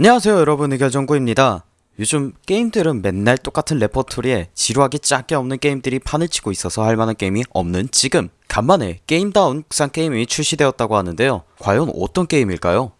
안녕하세요 여러분. 의결정구입니다. 요즘 게임들은 맨날 똑같은 레퍼토리에 지루하기 짝이 없는 게임들이 판을 치고 있어서 할만한 게임이 없는 지금. 간만에 게임다운 국산 게임이 출시되었다고 하는데요. 과연 어떤 게임일까요?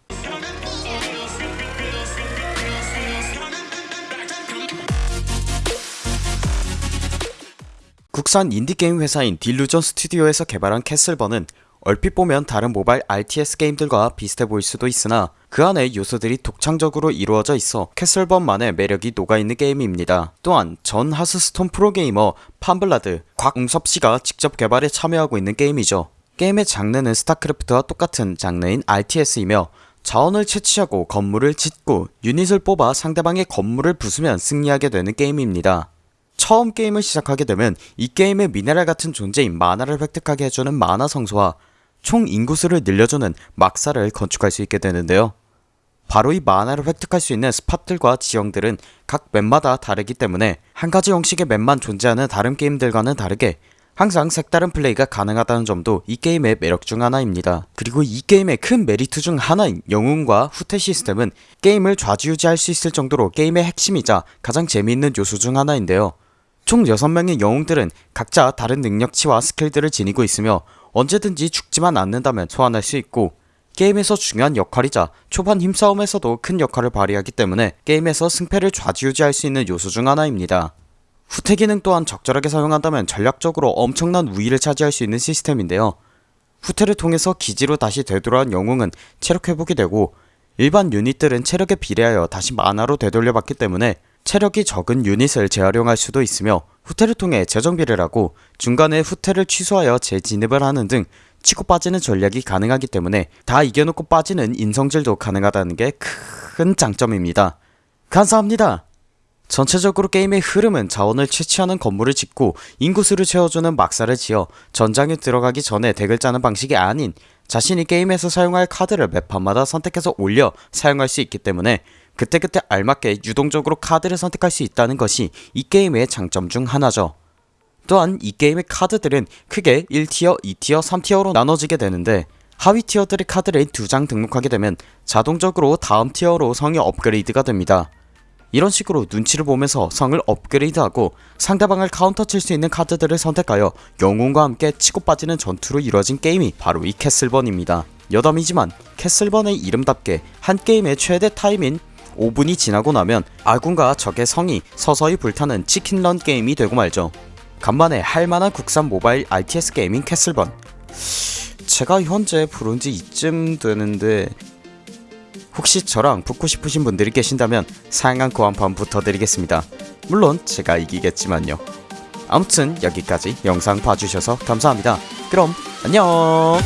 국산 인디게임 회사인 딜루전 스튜디오에서 개발한 캐슬번은 얼핏 보면 다른 모바일 RTS 게임들과 비슷해 보일 수도 있으나 그 안에 요소들이 독창적으로 이루어져 있어 캐슬번만의 매력이 녹아있는 게임입니다. 또한 전 하스스톤 프로게이머 판블라드 곽웅섭씨가 직접 개발에 참여하고 있는 게임이죠. 게임의 장르는 스타크래프트와 똑같은 장르인 RTS이며 자원을 채취하고 건물을 짓고 유닛을 뽑아 상대방의 건물을 부수면 승리하게 되는 게임입니다. 처음 게임을 시작하게 되면 이 게임의 미네랄 같은 존재인 마나를 획득하게 해주는 마나 성소와 총 인구수를 늘려주는 막사를 건축할 수 있게 되는데요. 바로 이 마나를 획득할 수 있는 스팟들과 지형들은 각 맵마다 다르기 때문에 한 가지 형식의 맵만 존재하는 다른 게임들과는 다르게 항상 색다른 플레이가 가능하다는 점도 이 게임의 매력 중 하나입니다. 그리고 이 게임의 큰 메리트 중 하나인 영웅과 후퇴 시스템은 게임을 좌지우지할 수 있을 정도로 게임의 핵심이자 가장 재미있는 요소 중 하나인데요. 총 6명의 영웅들은 각자 다른 능력치와 스킬들을 지니고 있으며 언제든지 죽지만 않는다면 소환할 수 있고 게임에서 중요한 역할이자 초반 힘싸움에서도 큰 역할을 발휘하기 때문에 게임에서 승패를 좌지우지할 수 있는 요소 중 하나입니다. 후퇴 기능 또한 적절하게 사용한다면 전략적으로 엄청난 우위를 차지할 수 있는 시스템인데요. 후퇴를 통해서 기지로 다시 되돌아온 영웅은 체력 회복이 되고 일반 유닛들은 체력에 비례하여 다시 만화로 되돌려받기 때문에 체력이 적은 유닛을 재활용할 수도 있으며 후퇴를 통해 재정비를 하고 중간에 후퇴를 취소하여 재진입을 하는 등 치고 빠지는 전략이 가능하기 때문에 다 이겨놓고 빠지는 인성질도 가능하다는 게 큰 장점입니다. 감사합니다. 전체적으로 게임의 흐름은 자원을 채취하는 건물을 짓고 인구수를 채워주는 막사를 지어 전장에 들어가기 전에 덱을 짜는 방식이 아닌 자신이 게임에서 사용할 카드를 맵판마다 선택해서 올려 사용할 수 있기 때문에 그때그때 알맞게 유동적으로 카드를 선택할 수 있다는 것이 이 게임의 장점 중 하나죠. 또한 이 게임의 카드들은 크게 1티어, 2티어, 3티어로 나눠지게 되는데 하위 티어들의 카드를 두 장 등록하게 되면 자동적으로 다음 티어로 성이 업그레이드가 됩니다. 이런 식으로 눈치를 보면서 성을 업그레이드하고 상대방을 카운터 칠 수 있는 카드들을 선택하여 영웅과 함께 치고 빠지는 전투로 이루어진 게임이 바로 이 캐슬번입니다. 여담이지만 캐슬번의 이름답게 한 게임의 최대 타임인 5분이 지나고 나면 아군과 적의 성이 서서히 불타는 치킨런 게임이 되고 말죠. 간만에 할만한 국산 모바일 RTS 게임인 캐슬번 제가 현재 부른지 이쯤 되는데 혹시 저랑 붙고 싶으신 분들이 계신다면 사양한 고한판 붙어드리겠습니다. 물론 제가 이기겠지만요. 아무튼 여기까지 영상 봐주셔서 감사합니다. 그럼 안녕